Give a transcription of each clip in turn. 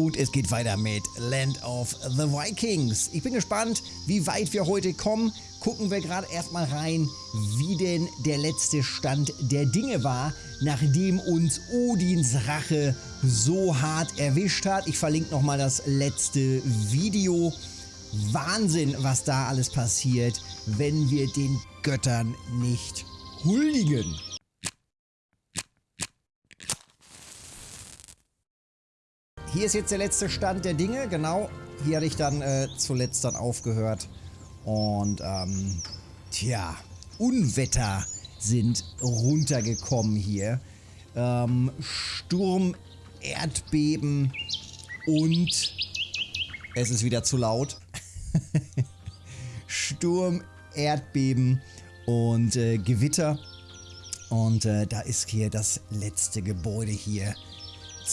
Und es geht weiter mit Land of the Vikings. Ich bin gespannt, wie weit wir heute kommen. Gucken wir gerade erstmal rein, wie denn der letzte Stand der Dinge war, nachdem uns Odins Rache so hart erwischt hat. Ich verlinke nochmal das letzte Video. Wahnsinn, was da alles passiert, wenn wir den Göttern nicht huldigen. Hier ist jetzt der letzte Stand der Dinge, genau. Hier hatte ich dann äh, zuletzt dann aufgehört. Und, ähm, tja, Unwetter sind runtergekommen hier. Ähm, Sturm, Erdbeben und es ist wieder zu laut. Sturm, Erdbeben und äh, Gewitter. Und äh, da ist hier das letzte Gebäude hier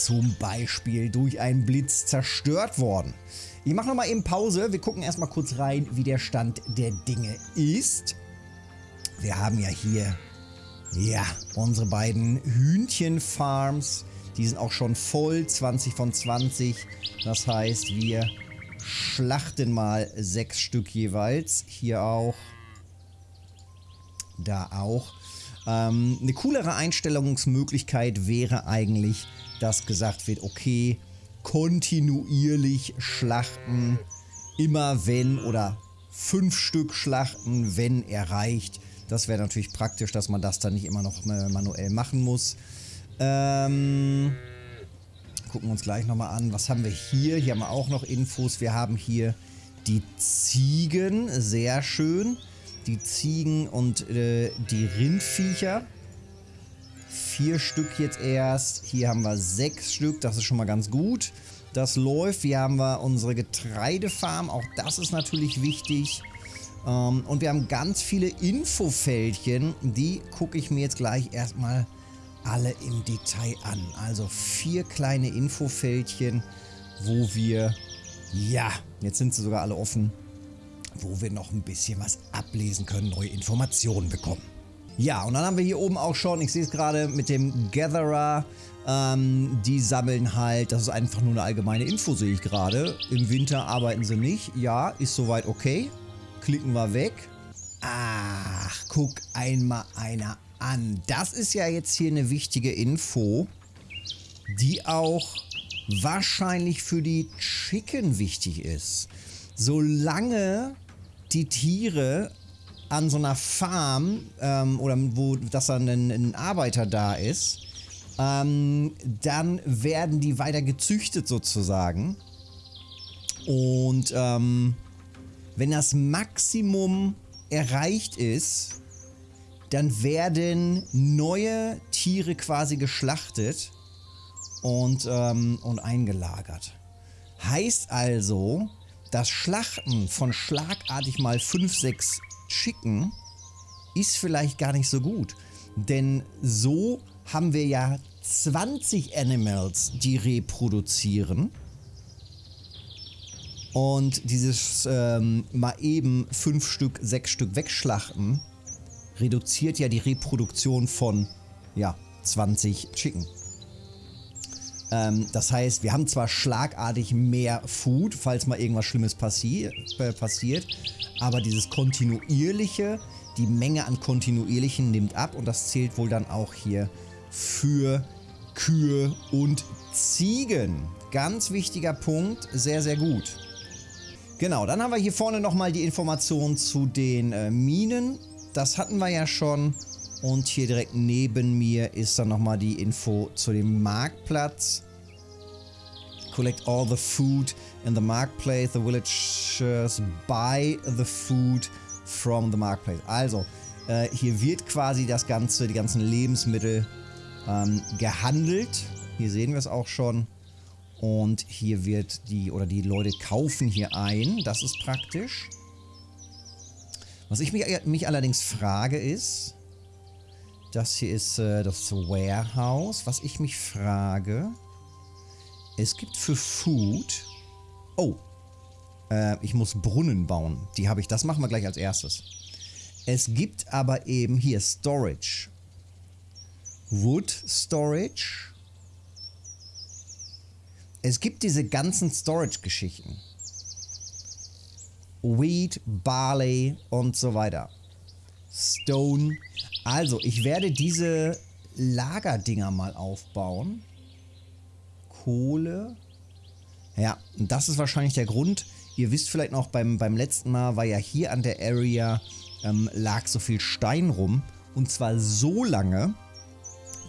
zum Beispiel durch einen Blitz zerstört worden. Ich mache nochmal eben Pause. Wir gucken erstmal kurz rein, wie der Stand der Dinge ist. Wir haben ja hier, ja, unsere beiden Hühnchenfarms. Die sind auch schon voll, 20 von 20. Das heißt, wir schlachten mal sechs Stück jeweils. Hier auch. Da auch. Ähm, eine coolere Einstellungsmöglichkeit wäre eigentlich, dass gesagt wird, okay, kontinuierlich schlachten, immer wenn oder fünf Stück schlachten, wenn erreicht. Das wäre natürlich praktisch, dass man das dann nicht immer noch äh, manuell machen muss. Ähm, gucken wir uns gleich nochmal an. Was haben wir hier? Hier haben wir auch noch Infos. Wir haben hier die Ziegen, sehr schön. Die Ziegen und äh, die Rindviecher vier Stück jetzt erst. Hier haben wir sechs Stück, das ist schon mal ganz gut. Das läuft. Hier haben wir unsere Getreidefarm, auch das ist natürlich wichtig. Ähm, und wir haben ganz viele Infofältchen, die gucke ich mir jetzt gleich erstmal alle im Detail an. Also vier kleine Infofältchen, wo wir, ja, jetzt sind sie sogar alle offen, wo wir noch ein bisschen was ablesen können, neue Informationen bekommen. Ja, und dann haben wir hier oben auch schon, ich sehe es gerade mit dem Gatherer, ähm, die sammeln halt, das ist einfach nur eine allgemeine Info, sehe ich gerade. Im Winter arbeiten sie nicht. Ja, ist soweit okay. Klicken wir weg. Ach, guck einmal einer an. Das ist ja jetzt hier eine wichtige Info, die auch wahrscheinlich für die Chicken wichtig ist. Solange die Tiere an so einer Farm ähm, oder wo dass dann ein, ein Arbeiter da ist, ähm, dann werden die weiter gezüchtet sozusagen. Und ähm, wenn das Maximum erreicht ist, dann werden neue Tiere quasi geschlachtet und, ähm, und eingelagert. Heißt also, das Schlachten von schlagartig mal 5, 6 Chicken ist vielleicht gar nicht so gut. Denn so haben wir ja 20 Animals, die reproduzieren. Und dieses ähm, mal eben 5 Stück, 6 Stück wegschlachten, reduziert ja die Reproduktion von, ja, 20 Chicken. Ähm, das heißt, wir haben zwar schlagartig mehr Food, falls mal irgendwas Schlimmes passi äh, passiert, aber dieses kontinuierliche, die Menge an kontinuierlichen nimmt ab und das zählt wohl dann auch hier für Kühe und Ziegen. Ganz wichtiger Punkt, sehr, sehr gut. Genau, dann haben wir hier vorne nochmal die Information zu den äh, Minen. Das hatten wir ja schon. Und hier direkt neben mir ist dann nochmal die Info zu dem Marktplatz. Collect all the food in the marketplace. The villagers buy the food from the marketplace. Also, äh, hier wird quasi das ganze, die ganzen Lebensmittel ähm, gehandelt. Hier sehen wir es auch schon. Und hier wird die, oder die Leute kaufen hier ein. Das ist praktisch. Was ich mich, mich allerdings frage ist, das hier ist äh, das Warehouse. Was ich mich frage, es gibt für Food... Oh, äh, ich muss Brunnen bauen. Die habe ich, das machen wir gleich als erstes. Es gibt aber eben hier Storage. Wood Storage. es gibt diese ganzen Storage-Geschichten. Wheat, Barley und so weiter. Stone. Also, ich werde diese Lagerdinger mal aufbauen. Kohle. Ja, und das ist wahrscheinlich der Grund. Ihr wisst vielleicht noch, beim, beim letzten Mal war ja hier an der Area ähm, lag so viel Stein rum. Und zwar so lange,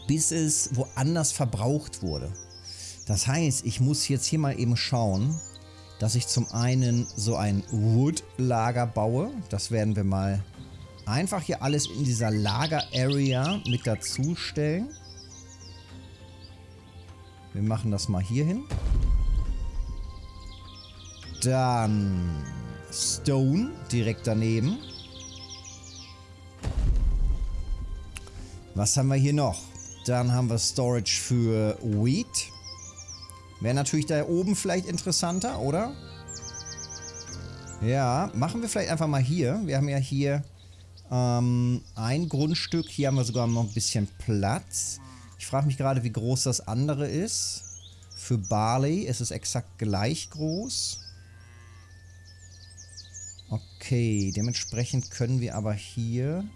bis es woanders verbraucht wurde. Das heißt, ich muss jetzt hier mal eben schauen, dass ich zum einen so ein Wood-Lager baue. Das werden wir mal einfach hier alles in dieser Lager-Area mit dazu stellen. Wir machen das mal hier hin. Dann Stone direkt daneben. Was haben wir hier noch? Dann haben wir Storage für Wheat. Wäre natürlich da oben vielleicht interessanter, oder? Ja, machen wir vielleicht einfach mal hier. Wir haben ja hier ähm, ein Grundstück. Hier haben wir sogar noch ein bisschen Platz. Ich frage mich gerade, wie groß das andere ist. Für Barley ist es exakt gleich groß. Okay, dementsprechend können wir aber hier...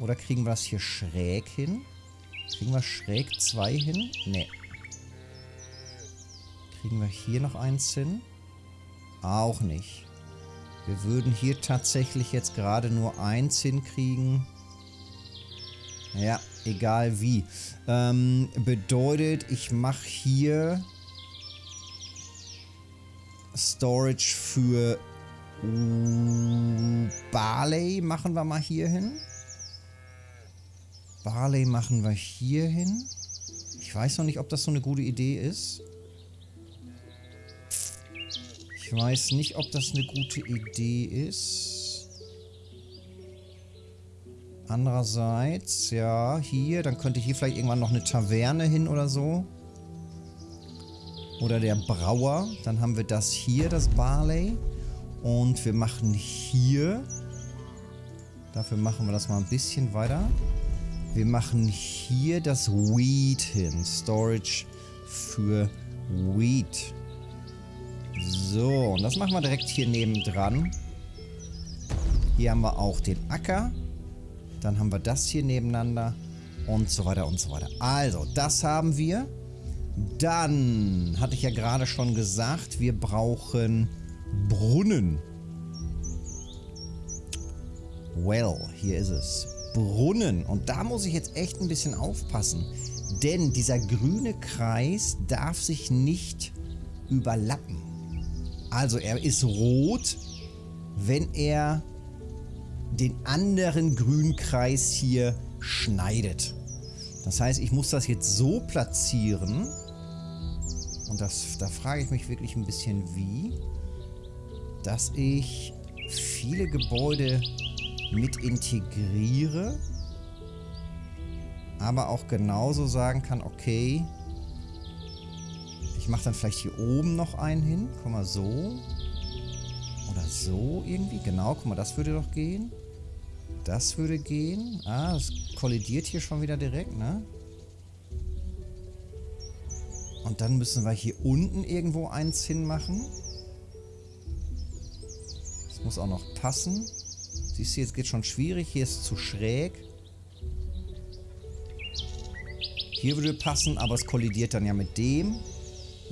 Oder kriegen wir das hier schräg hin? Kriegen wir schräg zwei hin? Nee. Kriegen wir hier noch eins hin? Auch nicht. Wir würden hier tatsächlich jetzt gerade nur eins hinkriegen. Ja, egal wie. Ähm, bedeutet, ich mache hier Storage für Barley machen wir mal hier hin. Barley machen wir hier hin. Ich weiß noch nicht, ob das so eine gute Idee ist. Ich weiß nicht, ob das eine gute Idee ist. Andererseits, ja, hier, dann könnte hier vielleicht irgendwann noch eine Taverne hin oder so. Oder der Brauer. Dann haben wir das hier, das Barley. Und wir machen hier... Dafür machen wir das mal ein bisschen weiter. Wir machen hier das Wheat hin. Storage für Wheat. So, und das machen wir direkt hier nebendran. Hier haben wir auch den Acker. Dann haben wir das hier nebeneinander. Und so weiter und so weiter. Also, das haben wir. Dann hatte ich ja gerade schon gesagt, wir brauchen Brunnen. Well, hier ist es. Brunnen. Und da muss ich jetzt echt ein bisschen aufpassen. Denn dieser grüne Kreis darf sich nicht überlappen. Also er ist rot, wenn er den anderen grünen Kreis hier schneidet. Das heißt, ich muss das jetzt so platzieren. Und das, da frage ich mich wirklich ein bisschen wie. Dass ich viele Gebäude mit integriere, aber auch genauso sagen kann, okay, ich mache dann vielleicht hier oben noch einen hin, guck mal so oder so irgendwie, genau, guck mal, das würde doch gehen. Das würde gehen. Ah, das kollidiert hier schon wieder direkt, ne? Und dann müssen wir hier unten irgendwo eins hinmachen. Das muss auch noch passen. Siehst du, jetzt geht schon schwierig. Hier ist zu schräg. Hier würde passen, aber es kollidiert dann ja mit dem.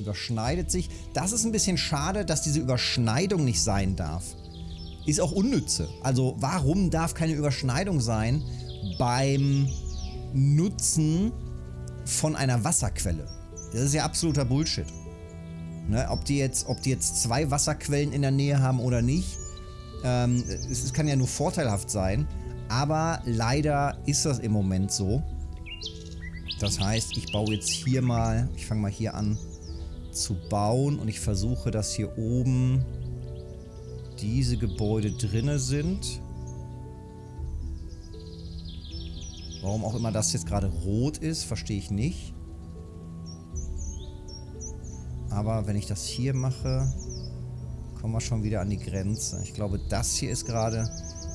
Überschneidet sich. Das ist ein bisschen schade, dass diese Überschneidung nicht sein darf. Ist auch unnütze. Also warum darf keine Überschneidung sein beim Nutzen von einer Wasserquelle? Das ist ja absoluter Bullshit. Ne, ob, die jetzt, ob die jetzt zwei Wasserquellen in der Nähe haben oder nicht, ähm, es, es kann ja nur vorteilhaft sein, aber leider ist das im Moment so. Das heißt, ich baue jetzt hier mal, ich fange mal hier an zu bauen und ich versuche, dass hier oben diese Gebäude drinne sind. Warum auch immer das jetzt gerade rot ist, verstehe ich nicht. Aber wenn ich das hier mache, kommen wir schon wieder an die Grenze. Ich glaube, das hier ist gerade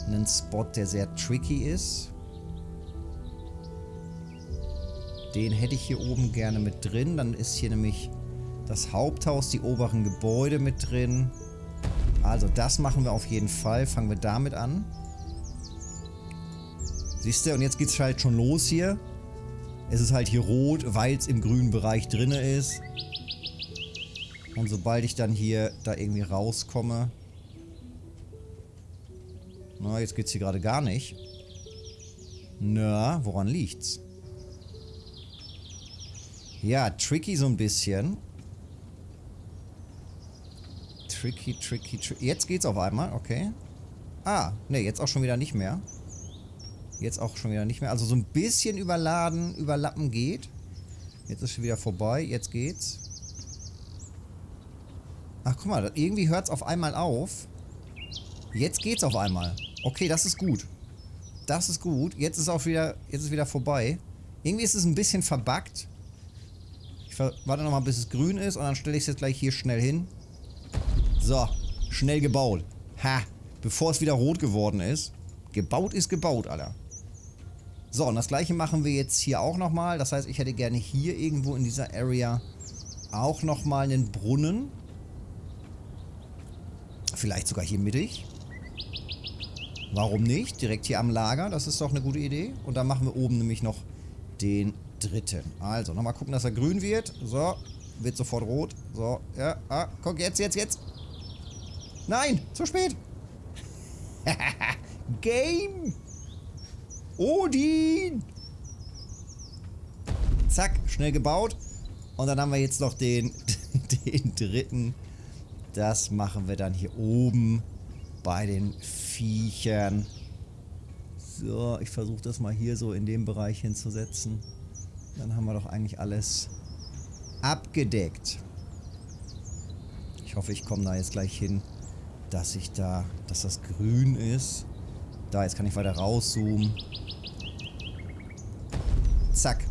ein Spot, der sehr tricky ist. Den hätte ich hier oben gerne mit drin. Dann ist hier nämlich Das Haupthaus, die oberen Gebäude mit drin. Also das machen wir auf jeden Fall. Fangen wir damit an. Siehst du, und jetzt geht es halt schon los hier. Es ist halt hier rot, weil es im grünen Bereich drin ist. Und sobald ich dann hier da irgendwie rauskomme... Na, jetzt geht's hier gerade gar nicht. Na, woran liegt's? Ja, tricky so ein bisschen. Tricky, tricky, tricky. Jetzt geht's auf einmal, okay. Ah, ne, jetzt auch schon wieder nicht mehr. Jetzt auch schon wieder nicht mehr. Also so ein bisschen überladen, überlappen geht. Jetzt ist schon wieder vorbei. Jetzt geht's. Ach, guck mal. Irgendwie hört es auf einmal auf. Jetzt geht's auf einmal. Okay, das ist gut. Das ist gut. Jetzt ist auch wieder, jetzt ist wieder vorbei. Irgendwie ist es ein bisschen verbuggt. Ich warte nochmal, bis es grün ist und dann stelle ich es jetzt gleich hier schnell hin. So, schnell gebaut. Ha, bevor es wieder rot geworden ist. Gebaut ist gebaut, Alter. So, und das gleiche machen wir jetzt hier auch nochmal. Das heißt, ich hätte gerne hier irgendwo in dieser Area auch nochmal einen Brunnen. Vielleicht sogar hier mittig. Warum nicht? Direkt hier am Lager, das ist doch eine gute Idee. Und dann machen wir oben nämlich noch den dritten. Also, nochmal gucken, dass er grün wird. So, wird sofort rot. So, ja, ah, guck, jetzt, jetzt, jetzt. Nein, zu spät. Game. Odin! Zack, schnell gebaut. Und dann haben wir jetzt noch den, den dritten. Das machen wir dann hier oben bei den Viechern. So, ich versuche das mal hier so in dem Bereich hinzusetzen. Dann haben wir doch eigentlich alles abgedeckt. Ich hoffe, ich komme da jetzt gleich hin, dass ich da, dass das grün ist. Da, jetzt kann ich weiter rauszoomen. Zack.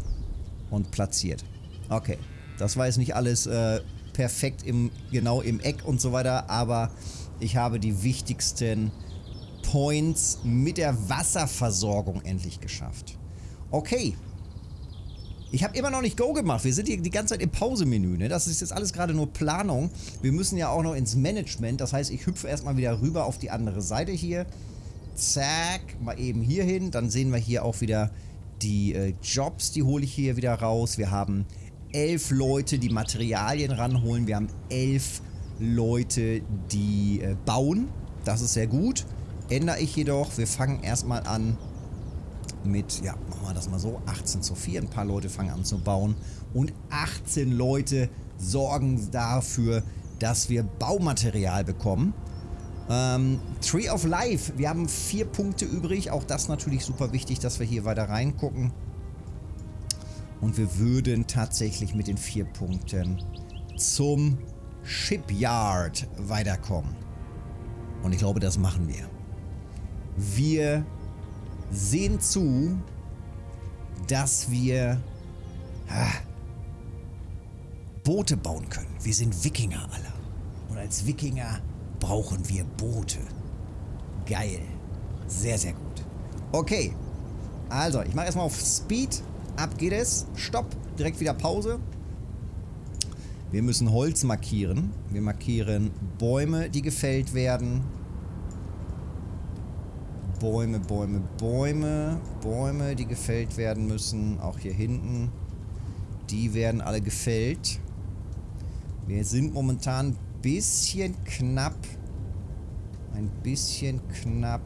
Und platziert. Okay. Das war jetzt nicht alles äh, perfekt im, genau im Eck und so weiter, aber ich habe die wichtigsten Points mit der Wasserversorgung endlich geschafft. Okay. Ich habe immer noch nicht Go gemacht. Wir sind hier die ganze Zeit im Pausemenü. Ne? Das ist jetzt alles gerade nur Planung. Wir müssen ja auch noch ins Management. Das heißt, ich hüpfe erstmal wieder rüber auf die andere Seite hier. Zack. Mal eben hier hin. Dann sehen wir hier auch wieder die äh, Jobs, die hole ich hier wieder raus. Wir haben elf Leute, die Materialien ranholen. Wir haben elf Leute, die äh, bauen. Das ist sehr gut. Ändere ich jedoch. Wir fangen erstmal an mit, ja, machen wir das mal so, 18 zu 4. Ein paar Leute fangen an zu bauen. Und 18 Leute sorgen dafür, dass wir Baumaterial bekommen. Ähm, Tree of Life. Wir haben vier Punkte übrig. Auch das natürlich super wichtig, dass wir hier weiter reingucken. Und wir würden tatsächlich mit den vier Punkten zum Shipyard weiterkommen. Und ich glaube, das machen wir. Wir sehen zu, dass wir ha, Boote bauen können. Wir sind Wikinger alle. Und als Wikinger brauchen wir Boote. Geil. Sehr, sehr gut. Okay. Also, ich mache erstmal auf Speed. Ab geht es. Stopp. Direkt wieder Pause. Wir müssen Holz markieren. Wir markieren Bäume, die gefällt werden. Bäume, Bäume, Bäume. Bäume, die gefällt werden müssen. Auch hier hinten. Die werden alle gefällt. Wir sind momentan bisschen knapp. Ein bisschen knapp.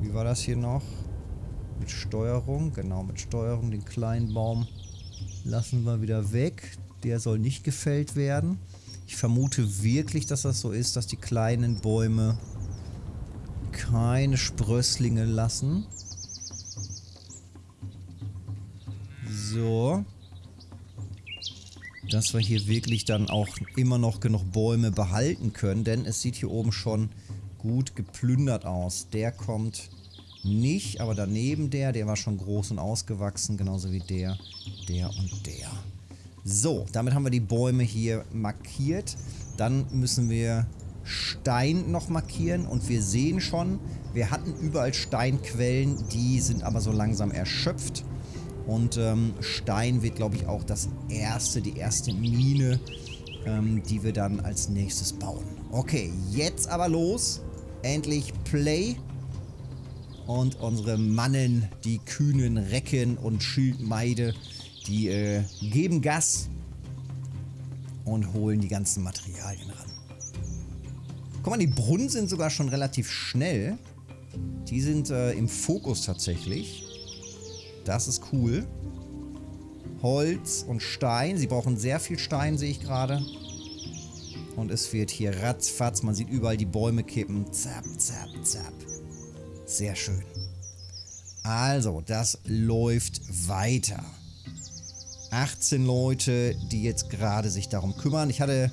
Wie war das hier noch? Mit Steuerung. Genau, mit Steuerung. Den kleinen Baum lassen wir wieder weg. Der soll nicht gefällt werden. Ich vermute wirklich, dass das so ist, dass die kleinen Bäume keine Sprösslinge lassen. So dass wir hier wirklich dann auch immer noch genug Bäume behalten können, denn es sieht hier oben schon gut geplündert aus. Der kommt nicht, aber daneben der, der war schon groß und ausgewachsen, genauso wie der, der und der. So, damit haben wir die Bäume hier markiert. Dann müssen wir Stein noch markieren und wir sehen schon, wir hatten überall Steinquellen, die sind aber so langsam erschöpft. Und ähm, Stein wird, glaube ich, auch das erste, die erste Mine, ähm, die wir dann als nächstes bauen. Okay, jetzt aber los. Endlich Play. Und unsere Mannen, die kühnen Recken und Schildmeide, die äh, geben Gas und holen die ganzen Materialien ran. Guck mal, die Brunnen sind sogar schon relativ schnell. Die sind äh, im Fokus tatsächlich. Das ist cool. Holz und Stein. Sie brauchen sehr viel Stein, sehe ich gerade. Und es wird hier ratzfatz. Man sieht überall die Bäume kippen. Zap, zap, zap. Sehr schön. Also, das läuft weiter. 18 Leute, die jetzt gerade sich darum kümmern. Ich hatte,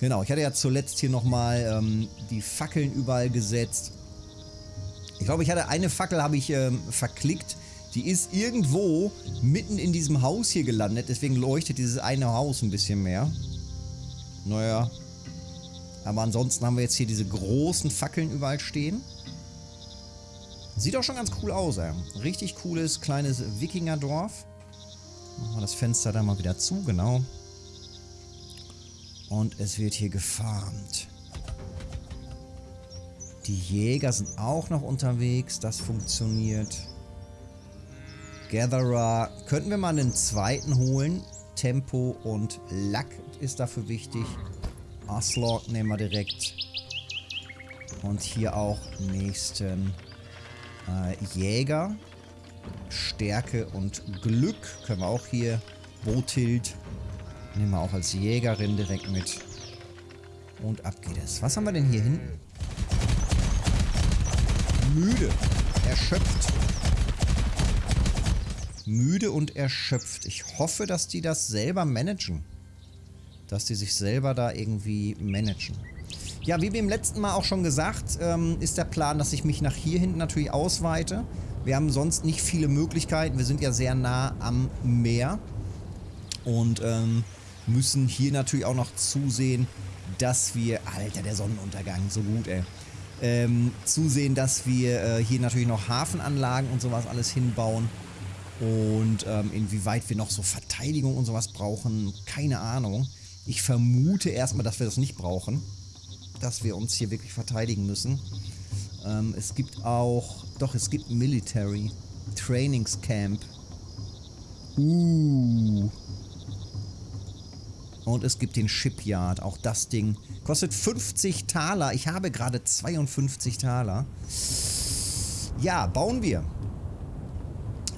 genau, ich hatte ja zuletzt hier nochmal ähm, die Fackeln überall gesetzt. Ich glaube, ich hatte eine Fackel, habe ich ähm, verklickt. Die ist irgendwo mitten in diesem Haus hier gelandet. Deswegen leuchtet dieses eine Haus ein bisschen mehr. Naja. Aber ansonsten haben wir jetzt hier diese großen Fackeln überall stehen. Sieht auch schon ganz cool aus, ey. Richtig cooles, kleines Wikingerdorf. Machen wir das Fenster da mal wieder zu, genau. Und es wird hier gefarmt. Die Jäger sind auch noch unterwegs. Das funktioniert. Gatherer. Könnten wir mal einen zweiten holen. Tempo und Lack ist dafür wichtig. Aslog nehmen wir direkt. Und hier auch nächsten äh, Jäger. Stärke und Glück können wir auch hier. Botild nehmen wir auch als Jägerin direkt mit. Und ab geht es. Was haben wir denn hier hinten? Müde. Erschöpft. Müde und erschöpft. Ich hoffe, dass die das selber managen. Dass die sich selber da irgendwie managen. Ja, wie wir im letzten Mal auch schon gesagt, ähm, ist der Plan, dass ich mich nach hier hinten natürlich ausweite. Wir haben sonst nicht viele Möglichkeiten. Wir sind ja sehr nah am Meer. Und ähm, müssen hier natürlich auch noch zusehen, dass wir... Alter, der Sonnenuntergang, so gut, ey. Ähm, zusehen, dass wir äh, hier natürlich noch Hafenanlagen und sowas alles hinbauen. Und ähm, inwieweit wir noch so Verteidigung und sowas brauchen, keine Ahnung. Ich vermute erstmal, dass wir das nicht brauchen. Dass wir uns hier wirklich verteidigen müssen. Ähm, es gibt auch, doch, es gibt Military Trainingscamp. Uh. Und es gibt den Shipyard, auch das Ding. Kostet 50 Taler. Ich habe gerade 52 Taler. Ja, bauen wir.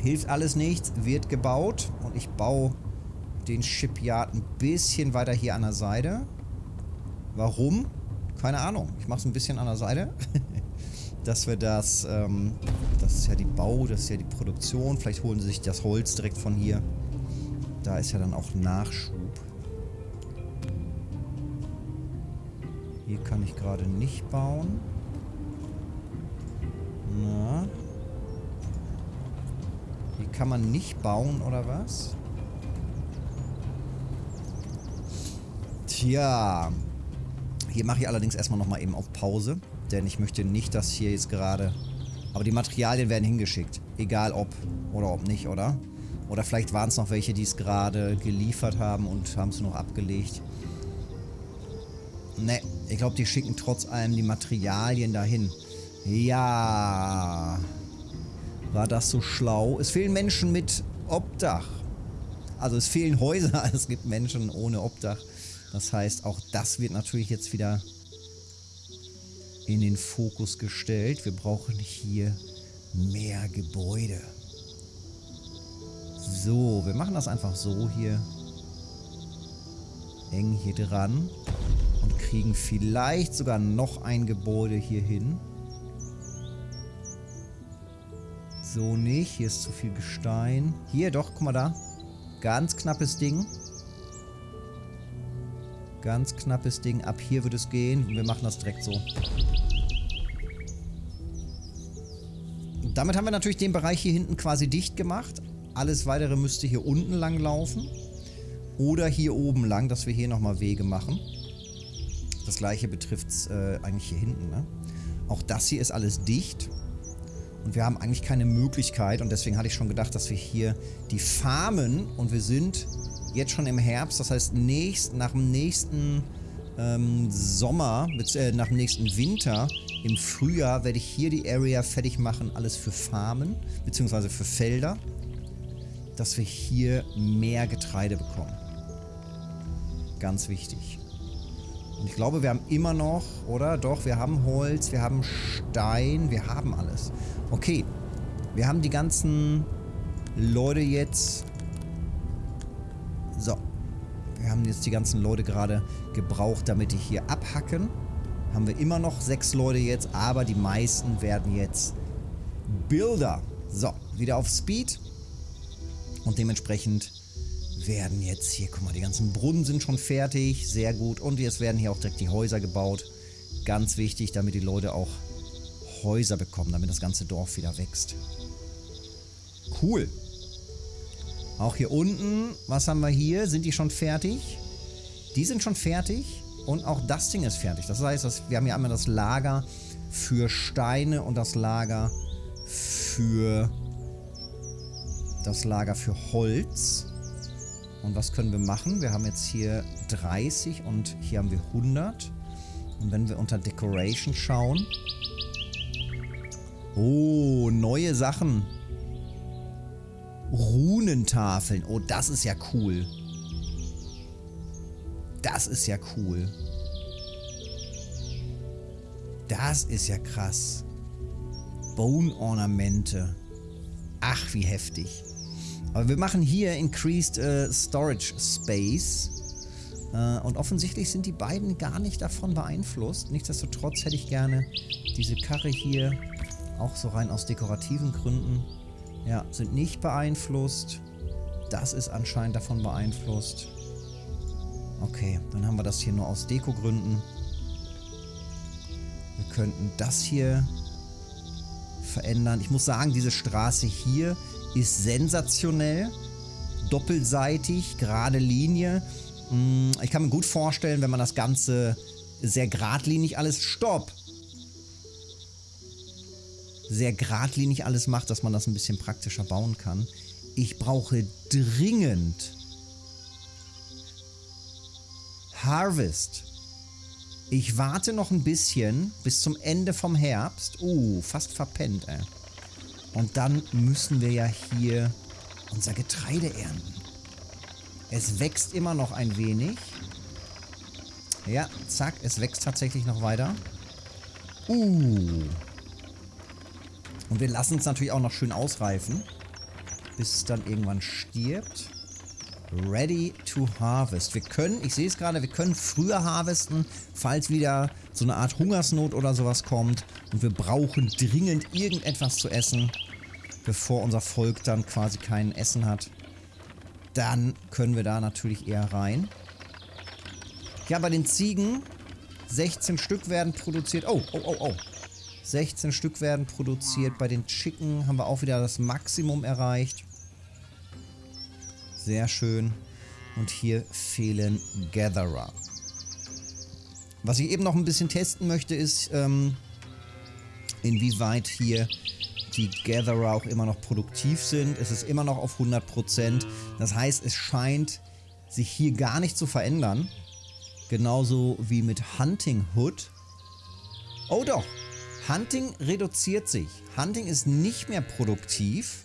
Hilft alles nichts, wird gebaut. Und ich baue den Shipyard ein bisschen weiter hier an der Seite. Warum? Keine Ahnung. Ich mache es ein bisschen an der Seite. dass wir das, ähm, das ist ja die Bau, das ist ja die Produktion. Vielleicht holen sie sich das Holz direkt von hier. Da ist ja dann auch Nachschub. Kann ich gerade nicht bauen. Na. Hier kann man nicht bauen, oder was? Tja. Hier mache ich allerdings erstmal nochmal eben auf Pause. Denn ich möchte nicht, dass hier jetzt gerade... Aber die Materialien werden hingeschickt. Egal ob oder ob nicht, oder? Oder vielleicht waren es noch welche, die es gerade geliefert haben und haben es noch abgelegt. Ne, ich glaube, die schicken trotz allem die Materialien dahin. Ja. War das so schlau? Es fehlen Menschen mit Obdach. Also es fehlen Häuser, es gibt Menschen ohne Obdach. Das heißt, auch das wird natürlich jetzt wieder in den Fokus gestellt. Wir brauchen hier mehr Gebäude. So, wir machen das einfach so hier. Eng hier dran. Kriegen vielleicht sogar noch ein Gebäude hier hin. So nicht. Hier ist zu viel Gestein. Hier, doch, guck mal da. Ganz knappes Ding. Ganz knappes Ding. Ab hier wird es gehen. Wir machen das direkt so. Damit haben wir natürlich den Bereich hier hinten quasi dicht gemacht. Alles weitere müsste hier unten lang laufen. Oder hier oben lang, dass wir hier nochmal Wege machen. Das gleiche betrifft es äh, eigentlich hier hinten. Ne? Auch das hier ist alles dicht. Und wir haben eigentlich keine Möglichkeit und deswegen hatte ich schon gedacht, dass wir hier die farmen und wir sind jetzt schon im Herbst. Das heißt, nächst, nach dem nächsten ähm, Sommer, äh, nach dem nächsten Winter, im Frühjahr werde ich hier die Area fertig machen, alles für Farmen, beziehungsweise für Felder, dass wir hier mehr Getreide bekommen. Ganz wichtig. Ich glaube, wir haben immer noch, oder? Doch, wir haben Holz, wir haben Stein, wir haben alles. Okay, wir haben die ganzen Leute jetzt... So. Wir haben jetzt die ganzen Leute gerade gebraucht, damit die hier abhacken. Haben wir immer noch sechs Leute jetzt, aber die meisten werden jetzt Builder. So, wieder auf Speed. Und dementsprechend werden jetzt hier, guck mal, die ganzen Brunnen sind schon fertig. Sehr gut. Und jetzt werden hier auch direkt die Häuser gebaut. Ganz wichtig, damit die Leute auch Häuser bekommen, damit das ganze Dorf wieder wächst. Cool. Auch hier unten, was haben wir hier? Sind die schon fertig? Die sind schon fertig und auch das Ding ist fertig. Das heißt, wir haben hier einmal das Lager für Steine und das Lager für das Lager für Holz. Und was können wir machen? Wir haben jetzt hier 30 und hier haben wir 100. Und wenn wir unter Decoration schauen. Oh, neue Sachen. Runentafeln. Oh, das ist ja cool. Das ist ja cool. Das ist ja krass. Bone-Ornamente. Ach, wie heftig. Aber wir machen hier Increased äh, Storage Space. Äh, und offensichtlich sind die beiden gar nicht davon beeinflusst. Nichtsdestotrotz hätte ich gerne diese Karre hier auch so rein aus dekorativen Gründen. Ja, sind nicht beeinflusst. Das ist anscheinend davon beeinflusst. Okay, dann haben wir das hier nur aus Dekogründen. Wir könnten das hier verändern. Ich muss sagen, diese Straße hier ist sensationell. Doppelseitig, gerade Linie. Hm, ich kann mir gut vorstellen, wenn man das Ganze sehr geradlinig alles... Stopp! Sehr geradlinig alles macht, dass man das ein bisschen praktischer bauen kann. Ich brauche dringend Harvest. Ich warte noch ein bisschen bis zum Ende vom Herbst. Uh, fast verpennt, ey. Und dann müssen wir ja hier unser Getreide ernten. Es wächst immer noch ein wenig. Ja, zack, es wächst tatsächlich noch weiter. Uh. Und wir lassen es natürlich auch noch schön ausreifen, bis es dann irgendwann stirbt. Ready to harvest. Wir können, ich sehe es gerade, wir können früher harvesten, falls wieder so eine Art Hungersnot oder sowas kommt. Und wir brauchen dringend irgendetwas zu essen, bevor unser Volk dann quasi kein Essen hat. Dann können wir da natürlich eher rein. Ja, bei den Ziegen 16 Stück werden produziert. Oh, oh, oh, oh. 16 Stück werden produziert. Bei den Chicken haben wir auch wieder das Maximum erreicht. Sehr schön. Und hier fehlen Gatherer. Was ich eben noch ein bisschen testen möchte, ist, ähm, inwieweit hier die Gatherer auch immer noch produktiv sind. Es ist immer noch auf 100%. Das heißt, es scheint sich hier gar nicht zu verändern. Genauso wie mit Hunting Hood. Oh doch, Hunting reduziert sich. Hunting ist nicht mehr produktiv.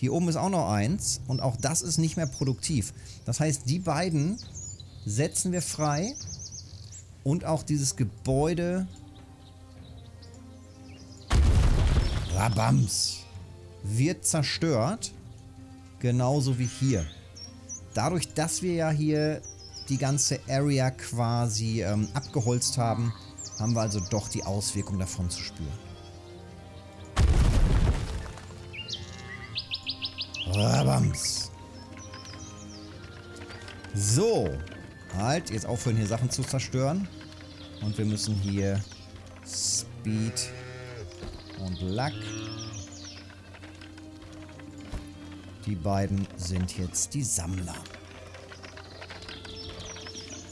Hier oben ist auch noch eins und auch das ist nicht mehr produktiv. Das heißt, die beiden setzen wir frei und auch dieses Gebäude Rabams wird zerstört, genauso wie hier. Dadurch, dass wir ja hier die ganze Area quasi ähm, abgeholzt haben, haben wir also doch die Auswirkung davon zu spüren. Rabams. So. Halt, jetzt aufhören hier Sachen zu zerstören. Und wir müssen hier Speed und Luck. Die beiden sind jetzt die Sammler.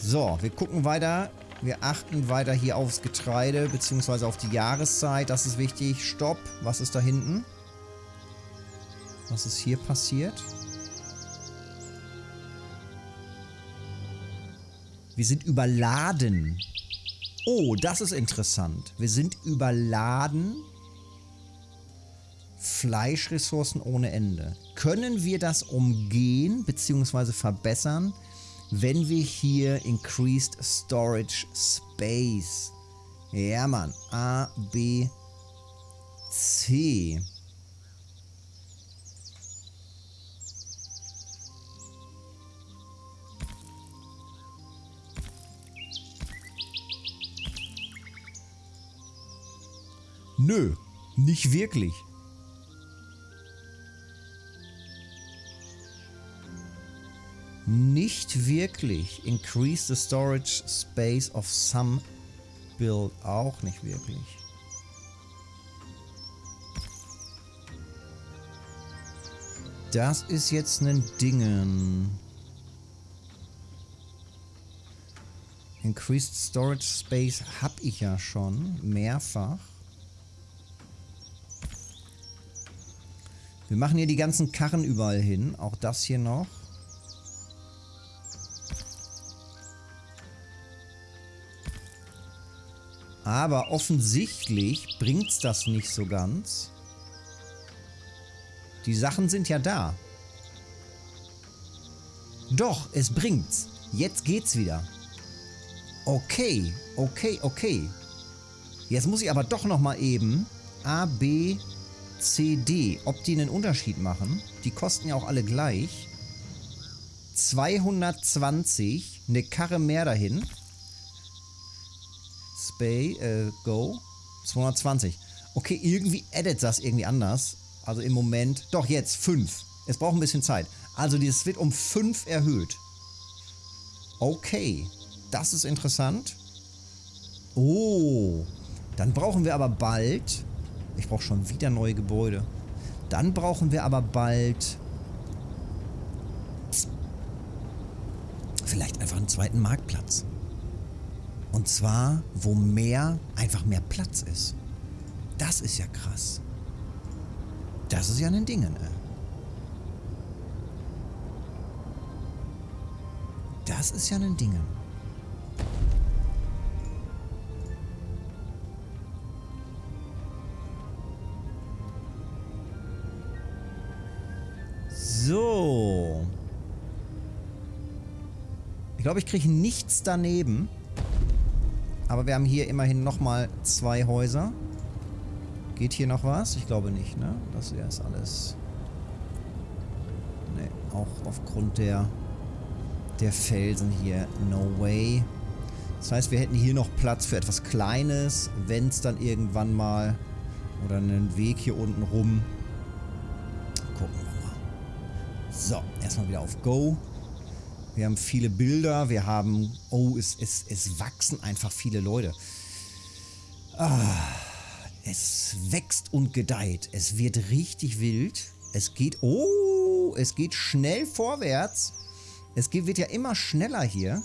So, wir gucken weiter Wir achten weiter hier aufs Getreide, beziehungsweise auf die Jahreszeit. Das ist wichtig. Stopp. Was ist da hinten? Was ist hier passiert? Wir sind überladen. Oh, das ist interessant. Wir sind überladen. Fleischressourcen ohne Ende. Können wir das umgehen bzw. verbessern, wenn wir hier Increased Storage Space. Ja, Mann. A, B, C. Nö, nicht wirklich. Nicht wirklich. Increase the storage space of some build. Auch nicht wirklich. Das ist jetzt ein Dingen. Increased Storage Space habe ich ja schon mehrfach. Wir machen hier die ganzen Karren überall hin. Auch das hier noch. Aber offensichtlich bringt es das nicht so ganz. Die Sachen sind ja da. Doch, es bringt's. Jetzt geht's wieder. Okay, okay, okay. Jetzt muss ich aber doch noch mal eben A, B, C, D, ob die einen Unterschied machen. Die kosten ja auch alle gleich. 220, eine Karre mehr dahin. Spay, äh, Go. 220. Okay, irgendwie edit das irgendwie anders. Also im Moment, doch jetzt 5. Es braucht ein bisschen Zeit. Also das wird um 5 erhöht. Okay, das ist interessant. Oh, dann brauchen wir aber bald... Ich brauche schon wieder neue Gebäude. Dann brauchen wir aber bald... Vielleicht einfach einen zweiten Marktplatz. Und zwar, wo mehr, einfach mehr Platz ist. Das ist ja krass. Das ist ja ein Ding, ne? Das ist ja ein Ding. Glaube, ich kriege nichts daneben. Aber wir haben hier immerhin nochmal zwei Häuser. Geht hier noch was? Ich glaube nicht, ne? Das hier ist alles... Ne, auch aufgrund der, der Felsen hier. No way. Das heißt, wir hätten hier noch Platz für etwas Kleines, wenn es dann irgendwann mal... Oder einen Weg hier unten rum. Gucken wir mal. So, erstmal wieder auf Go. Wir haben viele Bilder, wir haben... Oh, es, es, es wachsen einfach viele Leute. Ah, es wächst und gedeiht. Es wird richtig wild. Es geht... Oh, es geht schnell vorwärts. Es geht, wird ja immer schneller hier.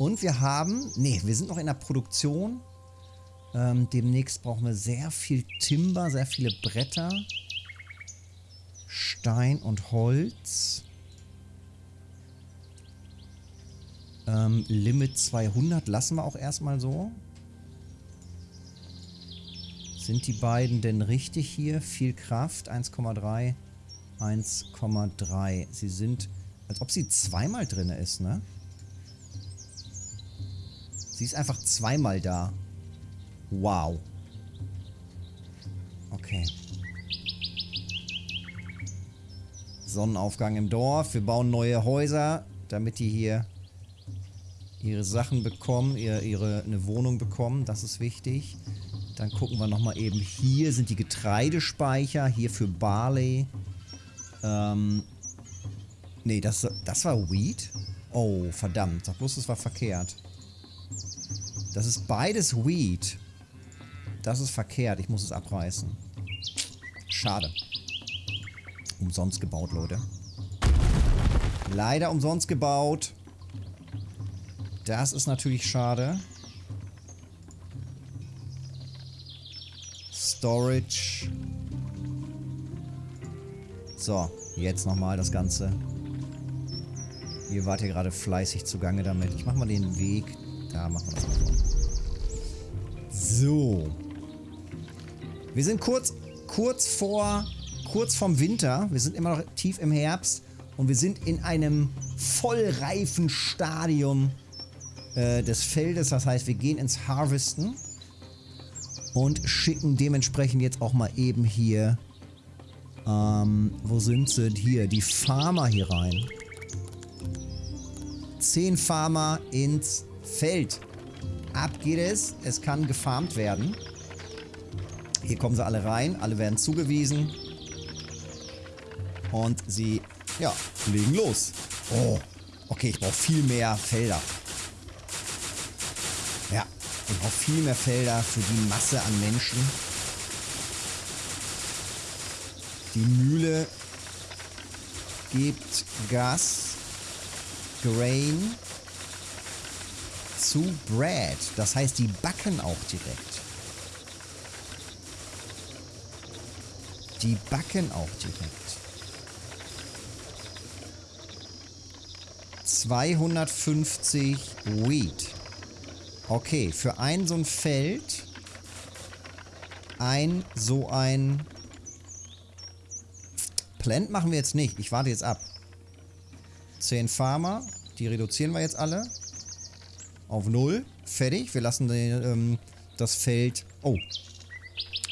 Und wir haben... Nee, wir sind noch in der Produktion. Ähm, demnächst brauchen wir sehr viel Timber, sehr viele Bretter. Stein und Holz. Ähm, Limit 200 lassen wir auch erstmal so. Sind die beiden denn richtig hier? Viel Kraft, 1,3, 1,3. Sie sind, als ob sie zweimal drin ist, ne? Sie ist einfach zweimal da. Wow. Okay. Sonnenaufgang im Dorf. Wir bauen neue Häuser, damit die hier ihre Sachen bekommen, ihre, ihre eine Wohnung bekommen. Das ist wichtig. Dann gucken wir nochmal eben. Hier sind die Getreidespeicher. Hier für Barley. Ähm. Nee, das, das war Wheat. Oh, verdammt. Sag bloß, das war verkehrt. Das ist beides Wheat. Das ist verkehrt. Ich muss es abreißen. Schade. Umsonst gebaut, Leute. Leider umsonst gebaut. Das ist natürlich schade. Storage. So, jetzt nochmal das Ganze. Ihr wart ja gerade fleißig zugange damit. Ich mach mal den Weg. Da machen wir das mal vor. So. Wir sind kurz, kurz vor, kurz vorm Winter. Wir sind immer noch tief im Herbst. Und wir sind in einem vollreifen Stadium äh, des Feldes. Das heißt, wir gehen ins Harvesten. Und schicken dementsprechend jetzt auch mal eben hier ähm, wo sind sie? Hier, die Farmer hier rein. Zehn Farmer ins Feld. Ab geht es. Es kann gefarmt werden. Hier kommen sie alle rein. Alle werden zugewiesen. Und sie, ja, legen los. Oh, okay, ich brauche viel mehr Felder. Ja, ich brauche viel mehr Felder für die Masse an Menschen. Die Mühle gibt Gas, Grain zu Bread. Das heißt, die backen auch direkt. Die backen auch direkt. 250 Wheat. Okay, für ein so ein Feld ein so ein Plant machen wir jetzt nicht. Ich warte jetzt ab. 10 Farmer. Die reduzieren wir jetzt alle. Auf 0. Fertig. Wir lassen den, ähm, das Feld... Oh.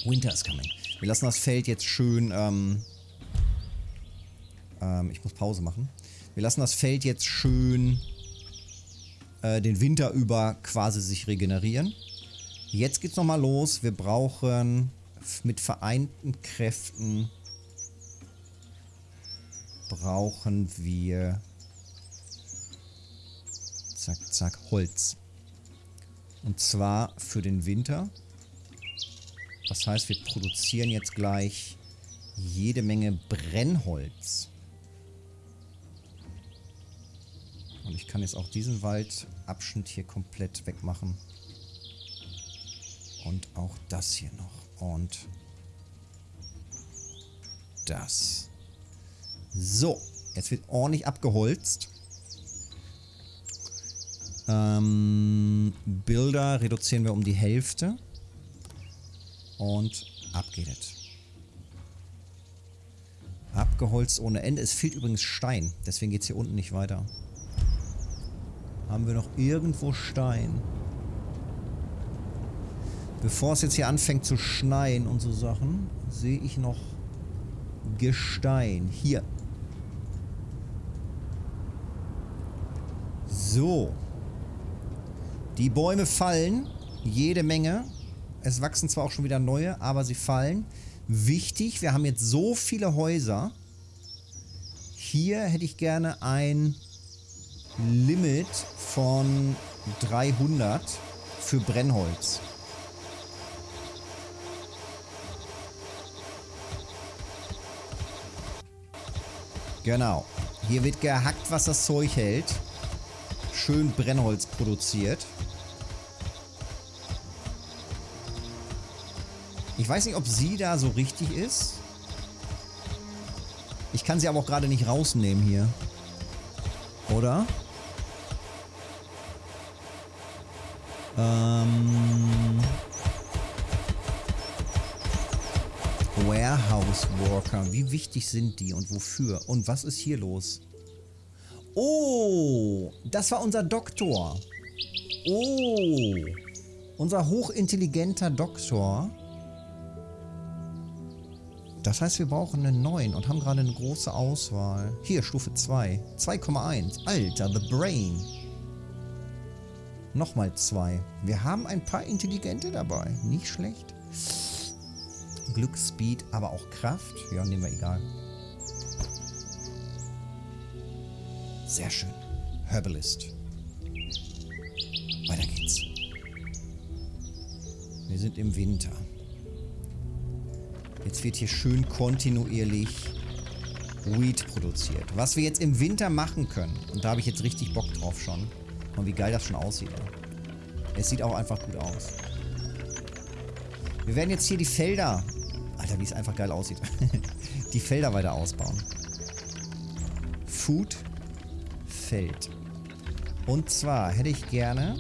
Winter is coming. Wir lassen das Feld jetzt schön... Ähm, ähm, ich muss Pause machen. Wir lassen das Feld jetzt schön äh, den Winter über quasi sich regenerieren. Jetzt geht's nochmal los. Wir brauchen mit vereinten Kräften brauchen wir zack, zack, Holz. Und zwar für den Winter. Das heißt, wir produzieren jetzt gleich jede Menge Brennholz. Und ich kann jetzt auch diesen Waldabschnitt hier komplett wegmachen. Und auch das hier noch. Und das. So, jetzt wird ordentlich abgeholzt. Ähm, Bilder reduzieren wir um die Hälfte. Und ab geht es. Abgeholzt ohne Ende. Es fehlt übrigens Stein. Deswegen geht es hier unten nicht weiter. Haben wir noch irgendwo Stein? Bevor es jetzt hier anfängt zu schneien und so Sachen, sehe ich noch Gestein. Hier. So. Die Bäume fallen. Jede Menge. Es wachsen zwar auch schon wieder neue, aber sie fallen. Wichtig, wir haben jetzt so viele Häuser. Hier hätte ich gerne ein Limit von 300 für Brennholz. Genau. Hier wird gehackt, was das Zeug hält schön Brennholz produziert. Ich weiß nicht, ob sie da so richtig ist. Ich kann sie aber auch gerade nicht rausnehmen hier. Oder? Ähm... Warehouse Worker. Wie wichtig sind die und wofür? Und was ist hier los? Oh, das war unser Doktor. Oh, unser hochintelligenter Doktor. Das heißt, wir brauchen einen neuen und haben gerade eine große Auswahl. Hier, Stufe 2. 2,1. Alter, The Brain. Nochmal 2. Wir haben ein paar Intelligente dabei. Nicht schlecht. Glück, Speed, aber auch Kraft. Ja, nehmen wir egal. Sehr schön. Herbalist. Weiter geht's. Wir sind im Winter. Jetzt wird hier schön kontinuierlich Weed produziert. Was wir jetzt im Winter machen können, und da habe ich jetzt richtig Bock drauf schon. Und wie geil das schon aussieht. Es sieht auch einfach gut aus. Wir werden jetzt hier die Felder... Alter, wie es einfach geil aussieht. die Felder weiter ausbauen. Food Feld. Und zwar hätte ich gerne...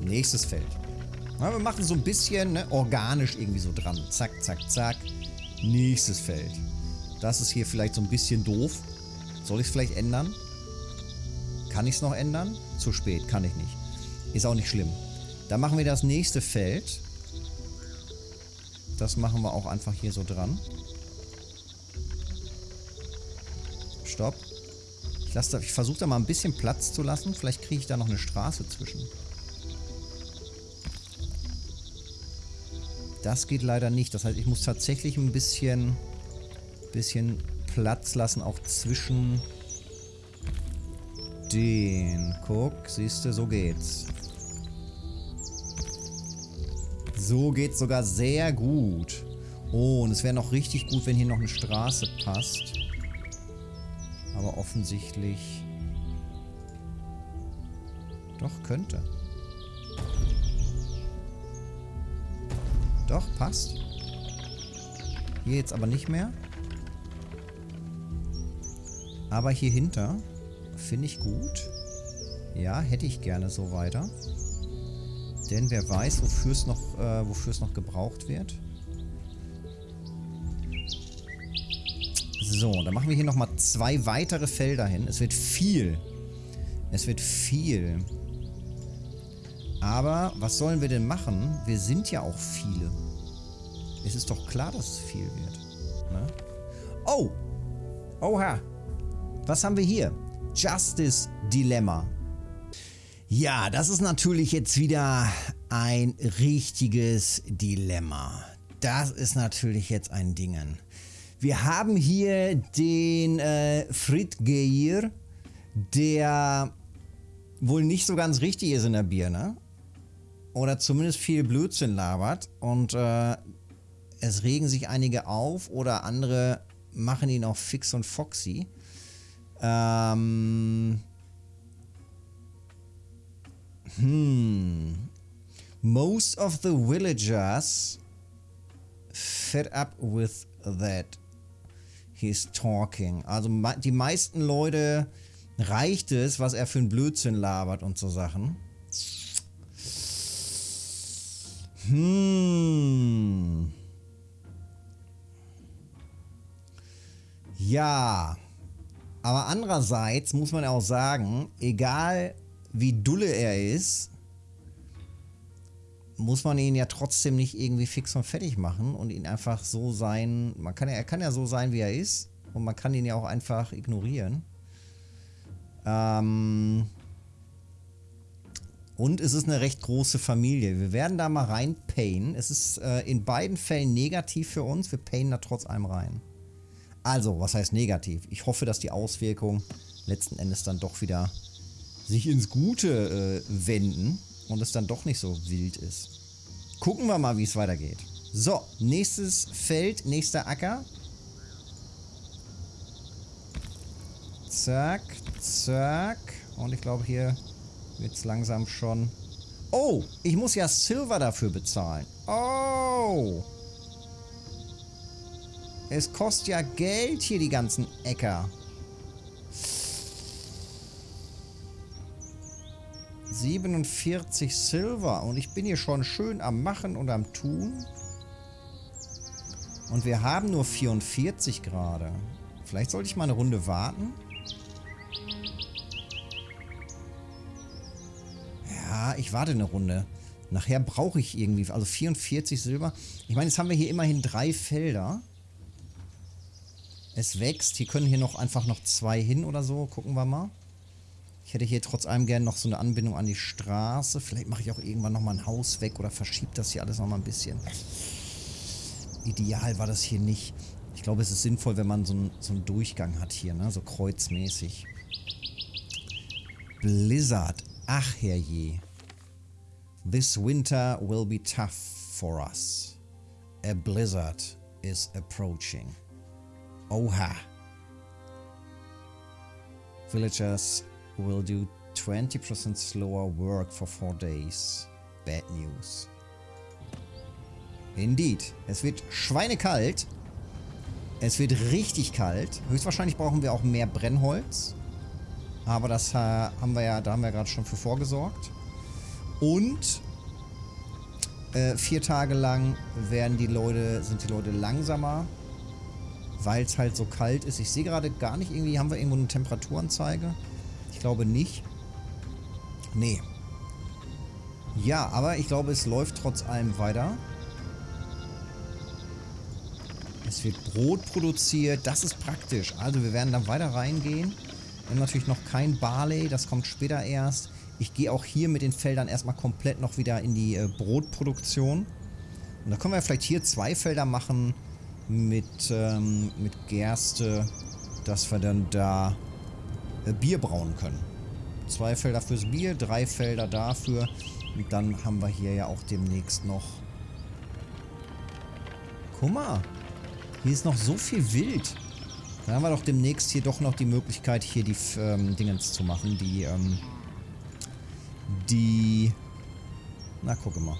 Nächstes Feld. Ja, wir machen so ein bisschen ne, organisch irgendwie so dran. Zack, zack, zack. Nächstes Feld. Das ist hier vielleicht so ein bisschen doof. Soll ich es vielleicht ändern? Kann ich es noch ändern? Zu spät, kann ich nicht. Ist auch nicht schlimm. Dann machen wir das nächste Feld. Das machen wir auch einfach hier so dran. Stopp. Ich, ich versuche da mal ein bisschen Platz zu lassen. Vielleicht kriege ich da noch eine Straße zwischen. Das geht leider nicht. Das heißt, ich muss tatsächlich ein bisschen, bisschen Platz lassen, auch zwischen den. Guck, siehst du, so geht's. So geht's sogar sehr gut. Oh, und es wäre noch richtig gut, wenn hier noch eine Straße passt. Aber offensichtlich... Doch, könnte. Doch, passt. Hier jetzt aber nicht mehr. Aber hier hinter finde ich gut. Ja, hätte ich gerne so weiter. Denn wer weiß, wofür es noch, äh, noch gebraucht wird. So, dann machen wir hier nochmal zwei weitere Felder hin. Es wird viel. Es wird viel. Aber was sollen wir denn machen? Wir sind ja auch viele. Es ist doch klar, dass es viel wird. Ne? Oh! Oha! Was haben wir hier? Justice Dilemma. Ja, das ist natürlich jetzt wieder ein richtiges Dilemma. Das ist natürlich jetzt ein Dingen. Wir haben hier den äh, Frit Geir, der wohl nicht so ganz richtig ist in der Birne. Oder zumindest viel Blödsinn labert. Und äh, es regen sich einige auf oder andere machen ihn auch fix und foxy. Ähm. Hm. Most of the villagers fed up with that he's talking. Also die meisten Leute reicht es, was er für ein Blödsinn labert und so Sachen. Hm. Ja, aber andererseits muss man auch sagen, egal wie dulle er ist, muss man ihn ja trotzdem nicht irgendwie fix und fertig machen und ihn einfach so sein, man kann ja, er kann ja so sein, wie er ist und man kann ihn ja auch einfach ignorieren. Ähm und es ist eine recht große Familie. Wir werden da mal rein payen. Es ist äh, in beiden Fällen negativ für uns. Wir payen da trotz allem rein. Also, was heißt negativ? Ich hoffe, dass die Auswirkungen letzten Endes dann doch wieder sich ins Gute äh, wenden und es dann doch nicht so wild ist. Gucken wir mal, wie es weitergeht. So, nächstes Feld, nächster Acker. Zack, zack. Und ich glaube, hier wird es langsam schon... Oh, ich muss ja Silver dafür bezahlen. Oh. Es kostet ja Geld hier, die ganzen Äcker. 47 Silver. Und ich bin hier schon schön am Machen und am Tun. Und wir haben nur 44 gerade. Vielleicht sollte ich mal eine Runde warten. Ja, ich warte eine Runde. Nachher brauche ich irgendwie, also 44 Silber. Ich meine, jetzt haben wir hier immerhin drei Felder. Es wächst. Hier können hier noch einfach noch zwei hin oder so. Gucken wir mal. Ich hätte hier trotz allem gerne noch so eine Anbindung an die Straße. Vielleicht mache ich auch irgendwann nochmal ein Haus weg oder verschiebe das hier alles nochmal ein bisschen. Ideal war das hier nicht. Ich glaube, es ist sinnvoll, wenn man so einen, so einen Durchgang hat hier, ne? so kreuzmäßig. Blizzard. Ach herrje. This winter will be tough for us. A blizzard is approaching. Oha. Villagers will do 20% slower work for 4 days. Bad news. Indeed. Es wird schweinekalt. Es wird richtig kalt. Höchstwahrscheinlich brauchen wir auch mehr Brennholz. Aber das äh, haben wir ja, da haben wir gerade schon für vorgesorgt. Und äh, vier Tage lang werden die Leute, sind die Leute langsamer, weil es halt so kalt ist. Ich sehe gerade gar nicht irgendwie, haben wir irgendwo eine Temperaturanzeige? Ich glaube nicht. Nee. Ja, aber ich glaube, es läuft trotz allem weiter. Es wird Brot produziert. Das ist praktisch. Also wir werden dann weiter reingehen. Wir haben natürlich noch kein Barley. Das kommt später erst. Ich gehe auch hier mit den Feldern erstmal komplett noch wieder in die äh, Brotproduktion. Und da können wir vielleicht hier zwei Felder machen mit, ähm, mit Gerste, dass wir dann da äh, Bier brauen können. Zwei Felder fürs Bier, drei Felder dafür. Und dann haben wir hier ja auch demnächst noch... Guck mal, hier ist noch so viel Wild. Dann haben wir doch demnächst hier doch noch die Möglichkeit, hier die ähm, Dingens zu machen. Die, ähm, die... Na, gucke mal.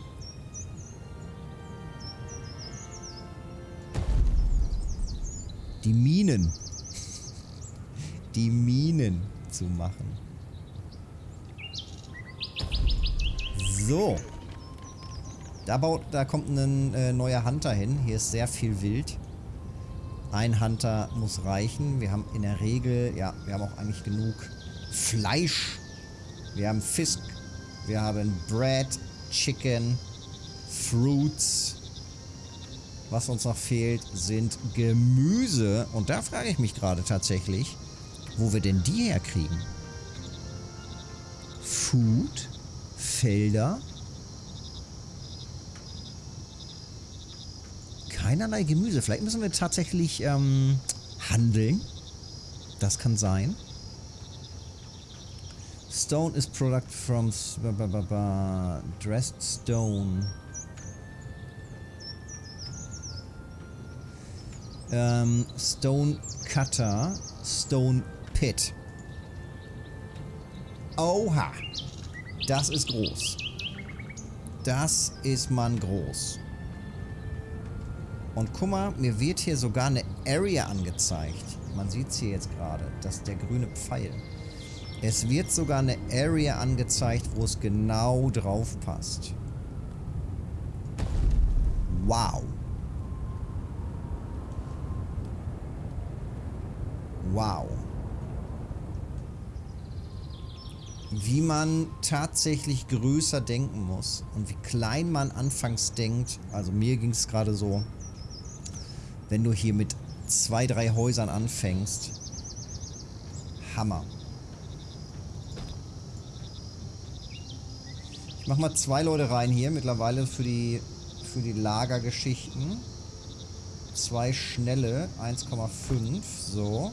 Die Minen. Die Minen zu machen. So. Da, baut, da kommt ein äh, neuer Hunter hin. Hier ist sehr viel Wild. Ein Hunter muss reichen. Wir haben in der Regel, ja, wir haben auch eigentlich genug Fleisch. Wir haben Fisk. Wir haben Bread, Chicken, Fruits. Was uns noch fehlt, sind Gemüse. Und da frage ich mich gerade tatsächlich, wo wir denn die herkriegen. Food, Felder, keinerlei Gemüse. Vielleicht müssen wir tatsächlich ähm, handeln. Das kann sein. Stone is product from dressed stone. Ähm, stone Cutter, Stone Pit. Oha. Das ist groß. Das ist man groß. Und guck mal, mir wird hier sogar eine Area angezeigt. Man sieht es hier jetzt gerade, das ist der grüne Pfeil. Es wird sogar eine Area angezeigt, wo es genau drauf passt. Wow. Wow. Wie man tatsächlich größer denken muss und wie klein man anfangs denkt. Also mir ging es gerade so, wenn du hier mit zwei, drei Häusern anfängst. Hammer. Ich mach mal zwei Leute rein hier mittlerweile für die, für die Lagergeschichten. Zwei schnelle, 1,5, so.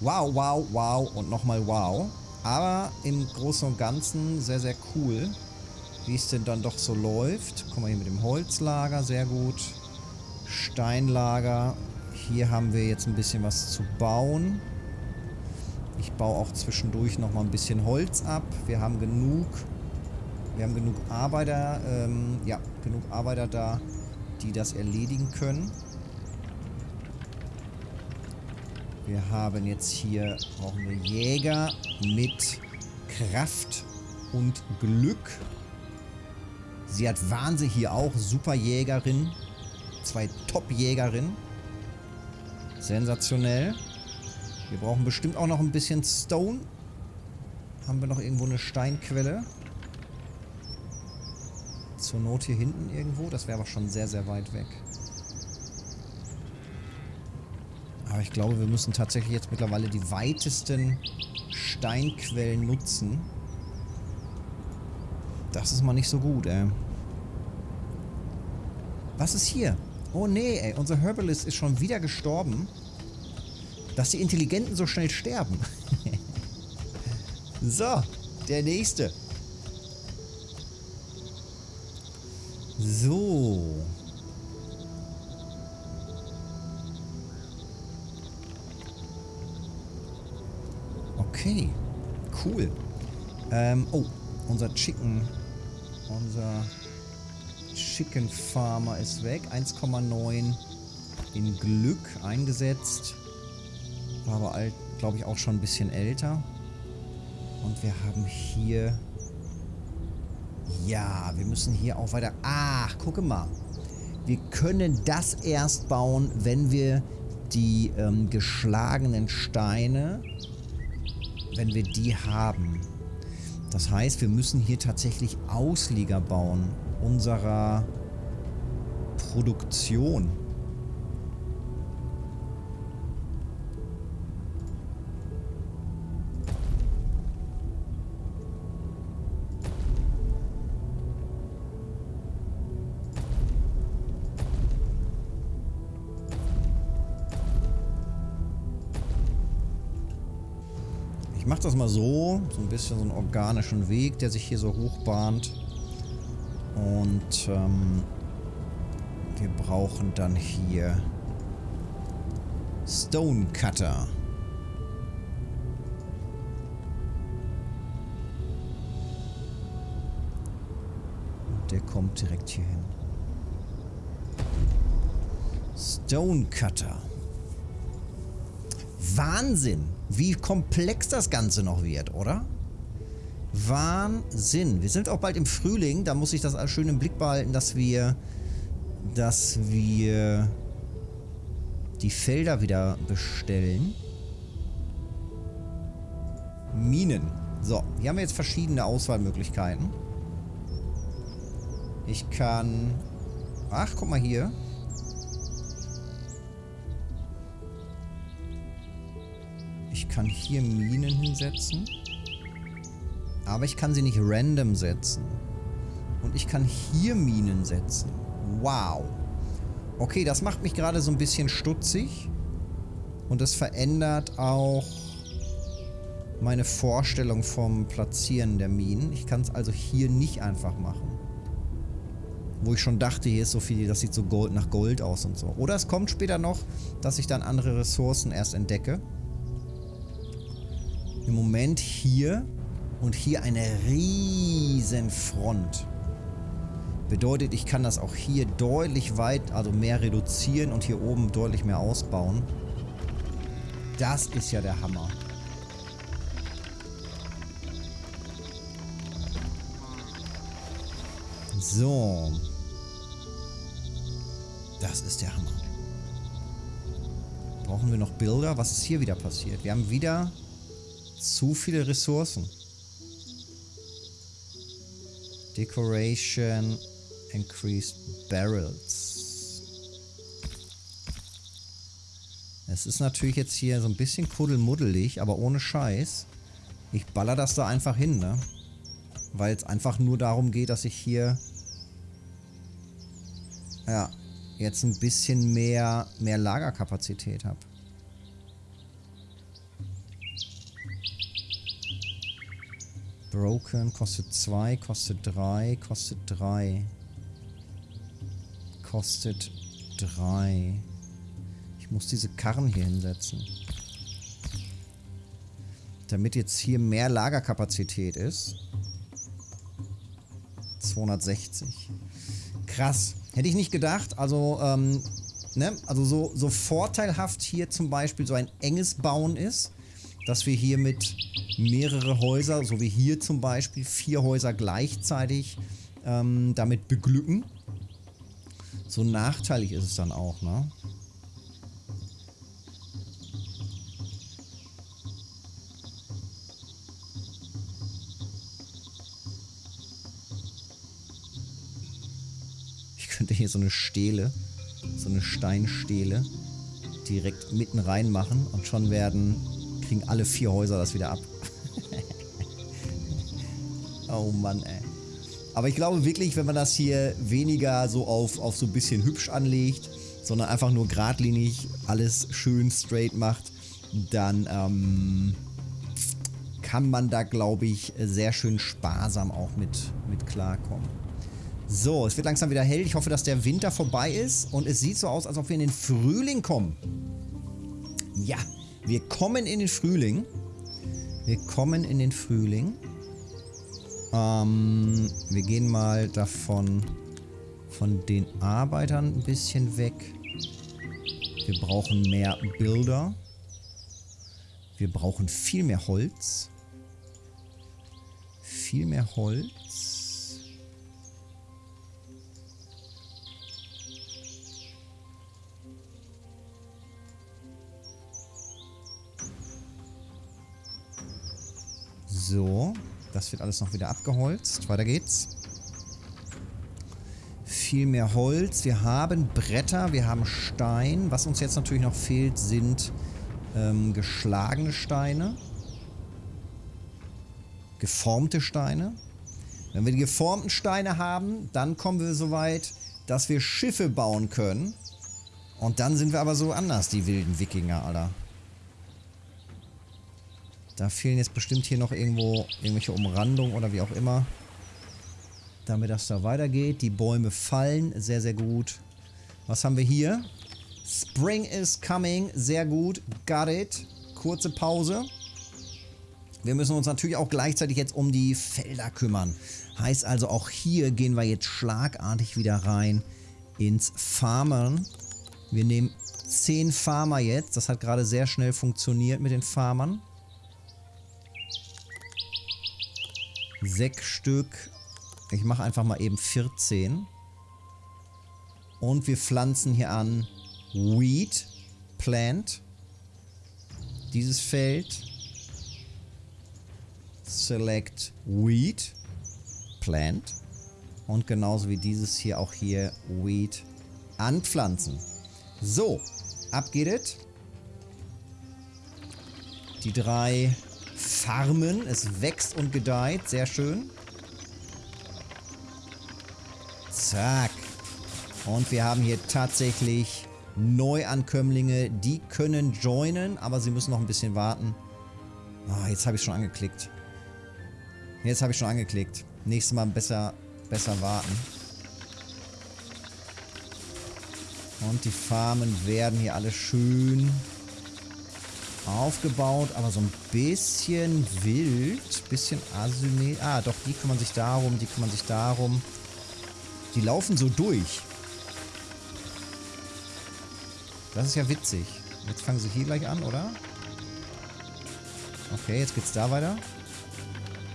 Wow, wow, wow und nochmal wow. Aber im Großen und Ganzen sehr, sehr cool wie es denn dann doch so läuft. Guck mal hier mit dem Holzlager, sehr gut. Steinlager. Hier haben wir jetzt ein bisschen was zu bauen. Ich baue auch zwischendurch noch mal ein bisschen Holz ab. Wir haben genug, wir haben genug Arbeiter, ähm, ja, genug Arbeiter da, die das erledigen können. Wir haben jetzt hier, brauchen wir Jäger mit Kraft und Glück. Sie hat Wahnsinn hier auch. Superjägerin. Zwei Top-Jägerinnen. Sensationell. Wir brauchen bestimmt auch noch ein bisschen Stone. Haben wir noch irgendwo eine Steinquelle? Zur Not hier hinten irgendwo. Das wäre aber schon sehr, sehr weit weg. Aber ich glaube, wir müssen tatsächlich jetzt mittlerweile die weitesten Steinquellen nutzen. Das ist mal nicht so gut, ey. Was ist hier? Oh nee, ey. Unser Herbalist ist schon wieder gestorben. Dass die Intelligenten so schnell sterben. so, der nächste. So. Okay. Cool. Ähm, oh, unser Chicken. Unser Chicken Farmer ist weg. 1,9 in Glück eingesetzt. War aber, glaube ich, auch schon ein bisschen älter. Und wir haben hier... Ja, wir müssen hier auch weiter... Ach, gucke mal. Wir können das erst bauen, wenn wir die ähm, geschlagenen Steine, wenn wir die haben. Das heißt, wir müssen hier tatsächlich Auslieger bauen unserer Produktion. Mal so, so ein bisschen so einen organischen Weg, der sich hier so hochbahnt. Und ähm, wir brauchen dann hier Stone Cutter. Und der kommt direkt hier hin. Stone Cutter. Wahnsinn, wie komplex das Ganze noch wird, oder? Wahnsinn. Wir sind auch bald im Frühling. Da muss ich das schön im Blick behalten, dass wir, dass wir die Felder wieder bestellen. Minen. So, hier haben wir jetzt verschiedene Auswahlmöglichkeiten. Ich kann... Ach, guck mal hier. Kann hier Minen hinsetzen. Aber ich kann sie nicht random setzen. Und ich kann hier Minen setzen. Wow. Okay, das macht mich gerade so ein bisschen stutzig. Und das verändert auch meine Vorstellung vom Platzieren der Minen. Ich kann es also hier nicht einfach machen. Wo ich schon dachte, hier ist so viel, das sieht so Gold nach Gold aus und so. Oder es kommt später noch, dass ich dann andere Ressourcen erst entdecke. Im Moment hier und hier eine riesen Front. Bedeutet, ich kann das auch hier deutlich weit, also mehr reduzieren und hier oben deutlich mehr ausbauen. Das ist ja der Hammer. So. Das ist der Hammer. Brauchen wir noch Bilder? Was ist hier wieder passiert? Wir haben wieder zu viele Ressourcen. Decoration increased barrels. Es ist natürlich jetzt hier so ein bisschen kuddelmuddelig, aber ohne Scheiß. Ich baller das da einfach hin, ne? Weil es einfach nur darum geht, dass ich hier... Ja, jetzt ein bisschen mehr, mehr Lagerkapazität habe. Broken kostet 2, kostet 3, kostet 3. Kostet 3. Ich muss diese Karren hier hinsetzen. Damit jetzt hier mehr Lagerkapazität ist. 260. Krass. Hätte ich nicht gedacht. Also, ähm, ne? Also so, so vorteilhaft hier zum Beispiel so ein enges Bauen ist, dass wir hier mit mehrere Häuser, so wie hier zum Beispiel, vier Häuser gleichzeitig ähm, damit beglücken. So nachteilig ist es dann auch, ne? Ich könnte hier so eine Stele, so eine Steinstele direkt mitten reinmachen und schon werden, kriegen alle vier Häuser das wieder ab. Oh Mann, ey. Aber ich glaube wirklich, wenn man das hier weniger so auf, auf so ein bisschen hübsch anlegt, sondern einfach nur geradlinig alles schön straight macht, dann ähm, kann man da, glaube ich, sehr schön sparsam auch mit, mit klarkommen. So, es wird langsam wieder hell. Ich hoffe, dass der Winter vorbei ist. Und es sieht so aus, als ob wir in den Frühling kommen. Ja, wir kommen in den Frühling. Wir kommen in den Frühling. Ähm, wir gehen mal davon, von den Arbeitern ein bisschen weg. Wir brauchen mehr Bilder. Wir brauchen viel mehr Holz. Viel mehr Holz. So, das wird alles noch wieder abgeholzt. Weiter geht's. Viel mehr Holz. Wir haben Bretter, wir haben Stein. Was uns jetzt natürlich noch fehlt, sind ähm, geschlagene Steine. Geformte Steine. Wenn wir die geformten Steine haben, dann kommen wir so weit, dass wir Schiffe bauen können. Und dann sind wir aber so anders, die wilden Wikinger, Alter. Da fehlen jetzt bestimmt hier noch irgendwo irgendwelche Umrandungen oder wie auch immer. Damit das da weitergeht. Die Bäume fallen. Sehr, sehr gut. Was haben wir hier? Spring is coming. Sehr gut. Got it. Kurze Pause. Wir müssen uns natürlich auch gleichzeitig jetzt um die Felder kümmern. Heißt also, auch hier gehen wir jetzt schlagartig wieder rein ins Farmern. Wir nehmen 10 Farmer jetzt. Das hat gerade sehr schnell funktioniert mit den Farmern. Sechs Stück. Ich mache einfach mal eben 14. Und wir pflanzen hier an Wheat Plant. Dieses Feld. Select Wheat Plant. Und genauso wie dieses hier auch hier Wheat anpflanzen. So, ab geht es. Die drei farmen. Es wächst und gedeiht. Sehr schön. Zack. Und wir haben hier tatsächlich Neuankömmlinge. Die können joinen, aber sie müssen noch ein bisschen warten. Oh, jetzt habe ich schon angeklickt. Jetzt habe ich schon angeklickt. Nächstes Mal besser, besser warten. Und die Farmen werden hier alle schön aufgebaut, aber so ein bisschen wild, bisschen asymmetrisch. Ah, doch, die kümmern sich darum, die kümmern sich darum. Die laufen so durch. Das ist ja witzig. Jetzt fangen sie hier gleich an, oder? Okay, jetzt geht's da weiter.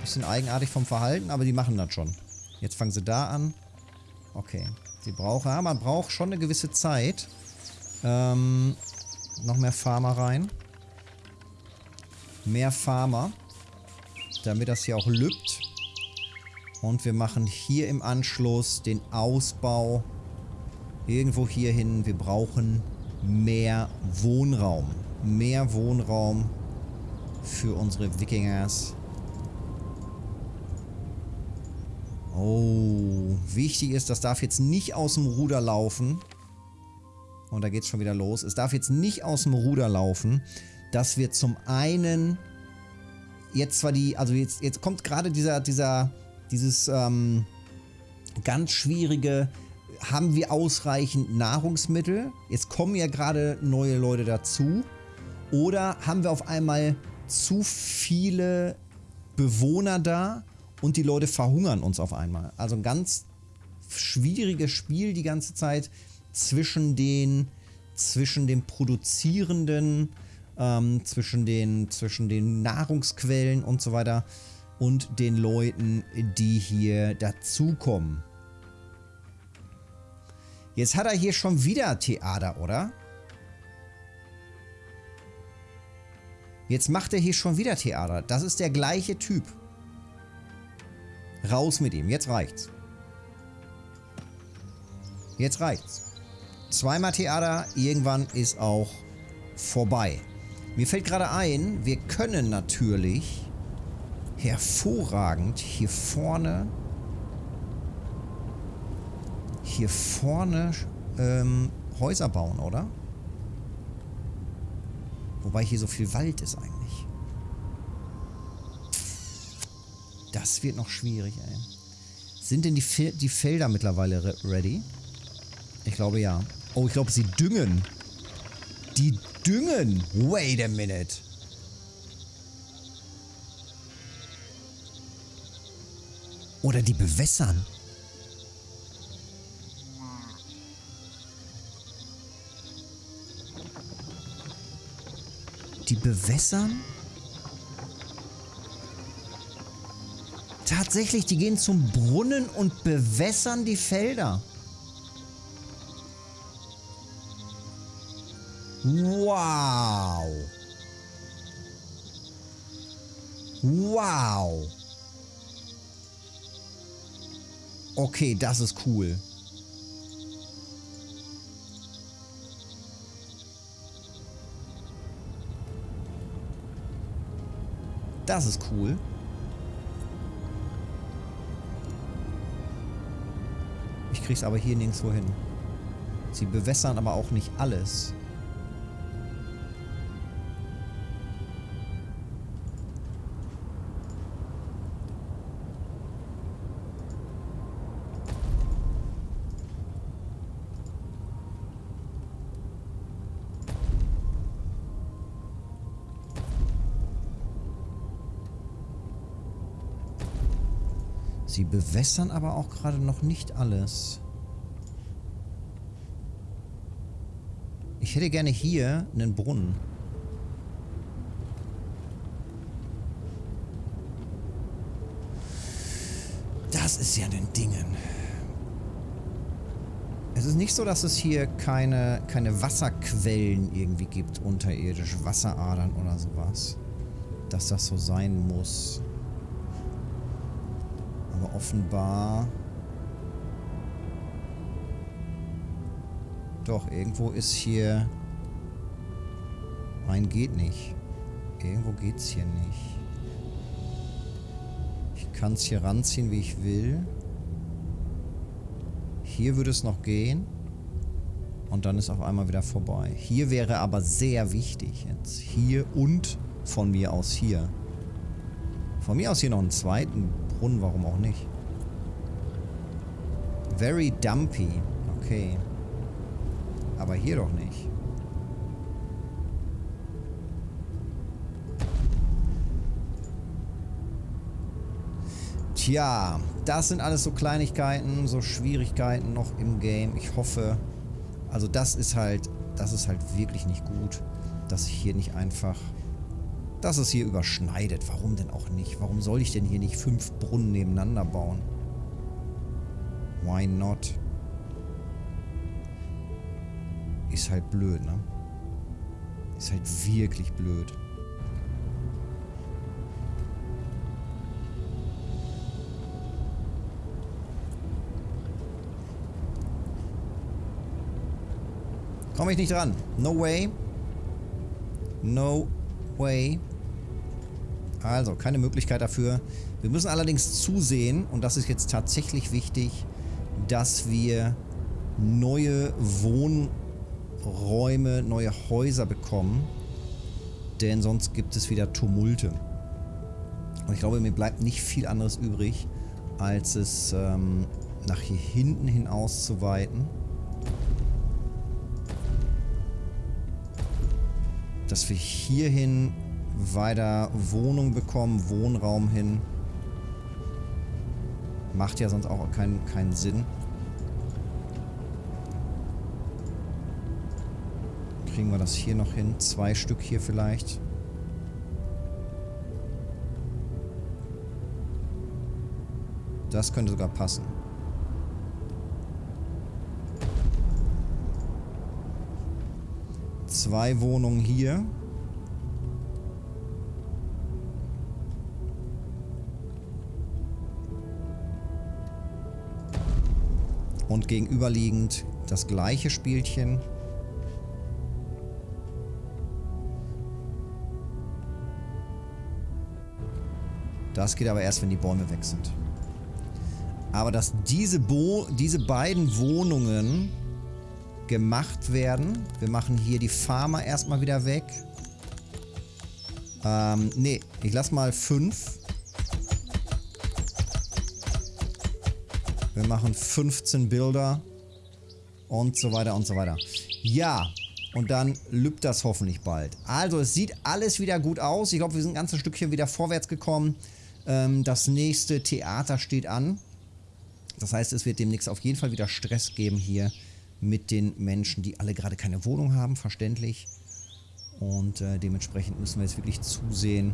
Bisschen eigenartig vom Verhalten, aber die machen das schon. Jetzt fangen sie da an. Okay. Sie brauchen, ja, man braucht schon eine gewisse Zeit. Ähm, noch mehr Farmer rein mehr Farmer, damit das hier auch lübt. Und wir machen hier im Anschluss den Ausbau irgendwo hier hin. Wir brauchen mehr Wohnraum. Mehr Wohnraum für unsere Wikingers. Oh, wichtig ist, das darf jetzt nicht aus dem Ruder laufen. Und da geht es schon wieder los. Es darf jetzt nicht aus dem Ruder laufen, dass wir zum einen jetzt zwar die, also jetzt, jetzt kommt gerade dieser, dieser, dieses ähm, ganz schwierige, haben wir ausreichend Nahrungsmittel? Jetzt kommen ja gerade neue Leute dazu. Oder haben wir auf einmal zu viele Bewohner da und die Leute verhungern uns auf einmal? Also ein ganz schwieriges Spiel die ganze Zeit zwischen den, zwischen den produzierenden ähm, zwischen, den, zwischen den Nahrungsquellen und so weiter und den Leuten, die hier dazukommen. Jetzt hat er hier schon wieder Theater, oder? Jetzt macht er hier schon wieder Theater. Das ist der gleiche Typ. Raus mit ihm. Jetzt reicht's. Jetzt reicht's. Zweimal Theater. Irgendwann ist auch vorbei. Mir fällt gerade ein, wir können natürlich hervorragend hier vorne hier vorne ähm, Häuser bauen, oder? Wobei hier so viel Wald ist eigentlich. Das wird noch schwierig, ey. Sind denn die, Fe die Felder mittlerweile re ready? Ich glaube ja. Oh, ich glaube, sie düngen. Die düngen. Wait a minute. Oder die bewässern. Die bewässern? Tatsächlich, die gehen zum Brunnen und bewässern die Felder. Wow. Wow. Okay, das ist cool. Das ist cool. Ich krieg's aber hier nirgendwo hin. Sie bewässern aber auch nicht alles. Sie bewässern aber auch gerade noch nicht alles. Ich hätte gerne hier einen Brunnen. Das ist ja ein Dingen. Es ist nicht so, dass es hier keine, keine Wasserquellen irgendwie gibt, unterirdisch, Wasseradern oder sowas. Dass das so sein muss offenbar... Doch, irgendwo ist hier... Nein, geht nicht. Irgendwo geht's hier nicht. Ich kann es hier ranziehen, wie ich will. Hier würde es noch gehen. Und dann ist auf einmal wieder vorbei. Hier wäre aber sehr wichtig jetzt. Hier und von mir aus hier. Von mir aus hier noch einen zweiten Brunnen, warum auch nicht. Very dumpy. Okay. Aber hier doch nicht. Tja, das sind alles so Kleinigkeiten, so Schwierigkeiten noch im Game. Ich hoffe, also das ist halt, das ist halt wirklich nicht gut, dass ich hier nicht einfach dass es hier überschneidet. Warum denn auch nicht? Warum soll ich denn hier nicht fünf Brunnen nebeneinander bauen? Why not? Ist halt blöd, ne? Ist halt wirklich blöd. Komme ich nicht dran. No way. No way. Also, keine Möglichkeit dafür. Wir müssen allerdings zusehen, und das ist jetzt tatsächlich wichtig, dass wir neue Wohnräume, neue Häuser bekommen. Denn sonst gibt es wieder Tumulte. Und ich glaube, mir bleibt nicht viel anderes übrig, als es ähm, nach hier hinten hin auszuweiten. Dass wir hierhin weiter Wohnung bekommen, Wohnraum hin. Macht ja sonst auch keinen, keinen Sinn. Kriegen wir das hier noch hin? Zwei Stück hier vielleicht. Das könnte sogar passen. Zwei Wohnungen hier. Und gegenüberliegend das gleiche Spielchen. Das geht aber erst, wenn die Bäume weg sind. Aber dass diese, Bo diese beiden Wohnungen gemacht werden. Wir machen hier die Farmer erstmal wieder weg. Ähm, nee, ich lass mal fünf. Wir machen 15 Bilder. Und so weiter und so weiter. Ja, und dann lübt das hoffentlich bald. Also, es sieht alles wieder gut aus. Ich glaube, wir sind ein ganzes Stückchen wieder vorwärts gekommen. Ähm, das nächste Theater steht an. Das heißt, es wird demnächst auf jeden Fall wieder Stress geben hier mit den Menschen, die alle gerade keine Wohnung haben, verständlich. Und äh, dementsprechend müssen wir jetzt wirklich zusehen,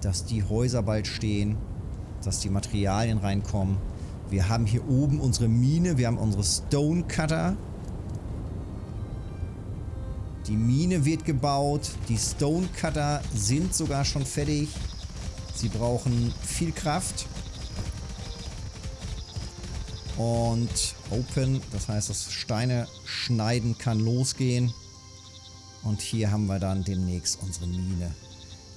dass die Häuser bald stehen, dass die Materialien reinkommen. Wir haben hier oben unsere Mine, wir haben unsere Stone Cutter. Die Mine wird gebaut, die Stone Cutter sind sogar schon fertig. Sie brauchen viel Kraft. Und Open, das heißt, das Steine schneiden kann losgehen. Und hier haben wir dann demnächst unsere Mine.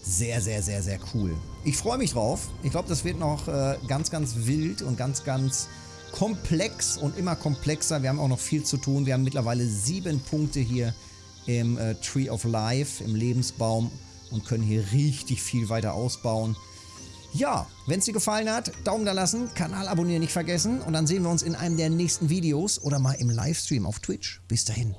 Sehr, sehr, sehr, sehr cool. Ich freue mich drauf. Ich glaube, das wird noch äh, ganz, ganz wild und ganz, ganz komplex und immer komplexer. Wir haben auch noch viel zu tun. Wir haben mittlerweile sieben Punkte hier im äh, Tree of Life, im Lebensbaum und können hier richtig viel weiter ausbauen. Ja, wenn es dir gefallen hat, Daumen da lassen, Kanal abonnieren nicht vergessen und dann sehen wir uns in einem der nächsten Videos oder mal im Livestream auf Twitch. Bis dahin.